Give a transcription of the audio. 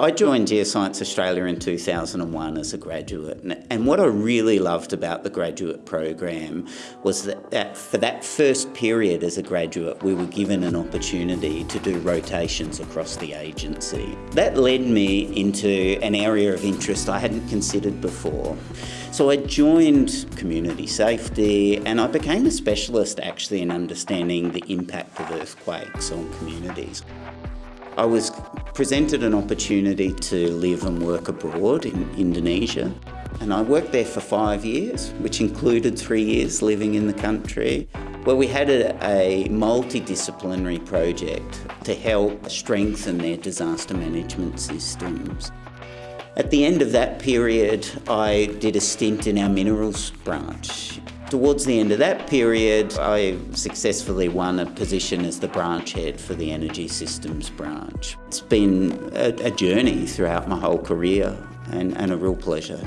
I joined Geoscience Australia in 2001 as a graduate, and what I really loved about the graduate program was that, that, for that first period as a graduate, we were given an opportunity to do rotations across the agency. That led me into an area of interest I hadn't considered before. So I joined community safety and I became a specialist actually in understanding the impact of earthquakes on communities. I was presented an opportunity to live and work abroad in Indonesia and I worked there for five years, which included three years living in the country, where we had a, a multidisciplinary project to help strengthen their disaster management systems. At the end of that period, I did a stint in our minerals branch Towards the end of that period, I successfully won a position as the branch head for the Energy Systems branch. It's been a, a journey throughout my whole career and, and a real pleasure.